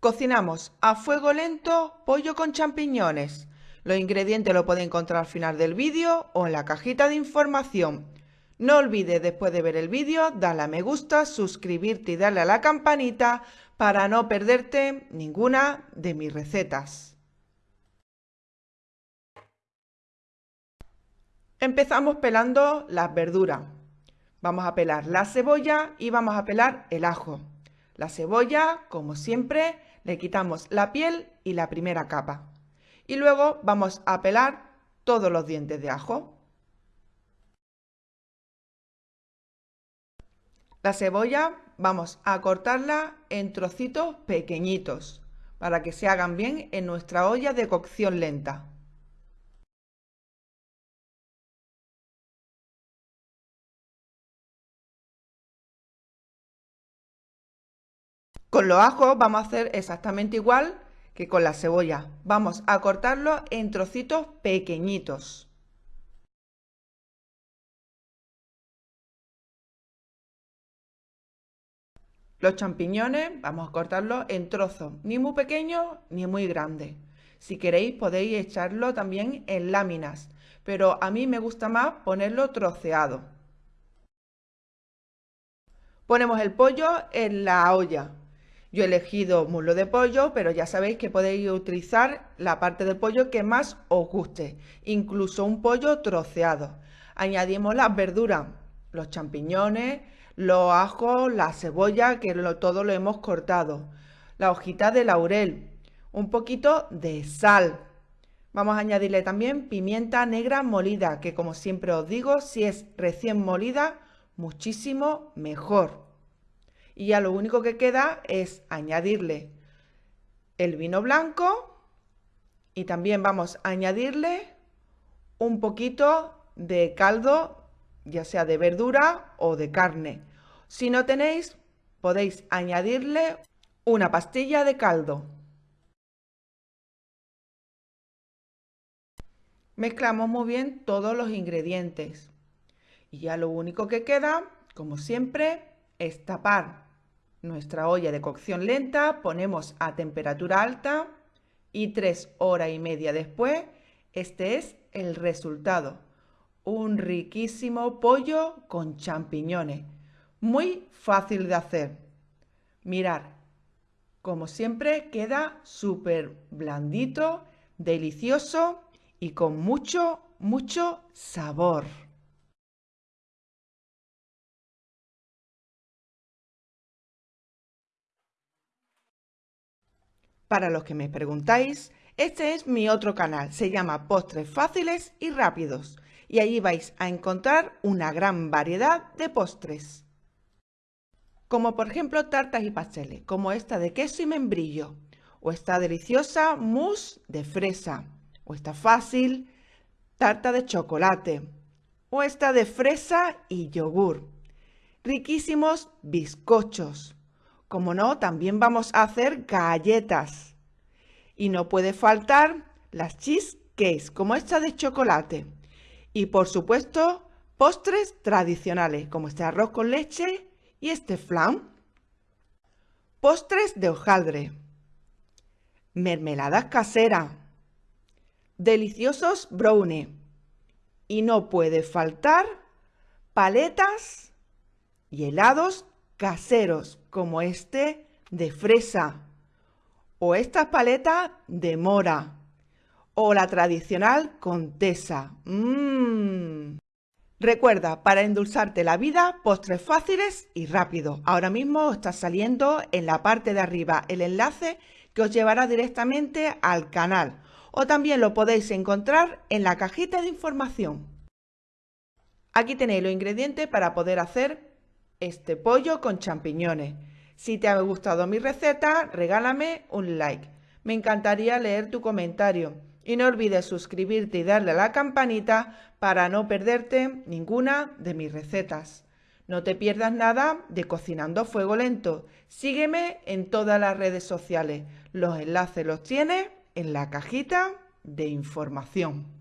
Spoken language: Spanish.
Cocinamos a fuego lento pollo con champiñones. Los ingredientes los podéis encontrar al final del vídeo o en la cajita de información. No olvides después de ver el vídeo darle a me gusta, suscribirte y darle a la campanita para no perderte ninguna de mis recetas. Empezamos pelando las verduras. Vamos a pelar la cebolla y vamos a pelar el ajo. La cebolla, como siempre, le quitamos la piel y la primera capa. Y luego vamos a pelar todos los dientes de ajo. La cebolla vamos a cortarla en trocitos pequeñitos para que se hagan bien en nuestra olla de cocción lenta. Con los ajos vamos a hacer exactamente igual que con la cebolla. Vamos a cortarlo en trocitos pequeñitos. Los champiñones vamos a cortarlos en trozos, ni muy pequeños ni muy grandes. Si queréis podéis echarlo también en láminas, pero a mí me gusta más ponerlo troceado. Ponemos el pollo en la olla. Yo he elegido muslo de pollo, pero ya sabéis que podéis utilizar la parte del pollo que más os guste, incluso un pollo troceado. Añadimos las verduras, los champiñones, los ajos, la cebolla, que todo lo hemos cortado, la hojita de laurel, un poquito de sal. Vamos a añadirle también pimienta negra molida, que como siempre os digo, si es recién molida, muchísimo mejor y ya lo único que queda es añadirle el vino blanco y también vamos a añadirle un poquito de caldo, ya sea de verdura o de carne. Si no tenéis, podéis añadirle una pastilla de caldo. Mezclamos muy bien todos los ingredientes. Y ya lo único que queda, como siempre, es tapar nuestra olla de cocción lenta, ponemos a temperatura alta y tres horas y media después, este es el resultado. Un riquísimo pollo con champiñones. Muy fácil de hacer. Mirar, como siempre queda súper blandito, delicioso y con mucho, mucho sabor. Para los que me preguntáis, este es mi otro canal, se llama Postres Fáciles y Rápidos y allí vais a encontrar una gran variedad de postres. Como por ejemplo tartas y pasteles, como esta de queso y membrillo, o esta deliciosa mousse de fresa, o esta fácil tarta de chocolate, o esta de fresa y yogur. Riquísimos bizcochos, como no, también vamos a hacer galletas. Y no puede faltar las cheesecakes, como esta de chocolate. Y por supuesto, postres tradicionales, como este arroz con leche y este flan. Postres de hojaldre. Mermeladas caseras. Deliciosos brownie. Y no puede faltar paletas y helados caseros como este de fresa o estas paletas de mora o la tradicional contesa. Mmm. Recuerda, para endulzarte la vida, postres fáciles y rápidos. Ahora mismo está saliendo en la parte de arriba el enlace que os llevará directamente al canal o también lo podéis encontrar en la cajita de información. Aquí tenéis los ingredientes para poder hacer este pollo con champiñones. Si te ha gustado mi receta, regálame un like. Me encantaría leer tu comentario. Y no olvides suscribirte y darle a la campanita para no perderte ninguna de mis recetas. No te pierdas nada de Cocinando a Fuego Lento. Sígueme en todas las redes sociales. Los enlaces los tienes en la cajita de información.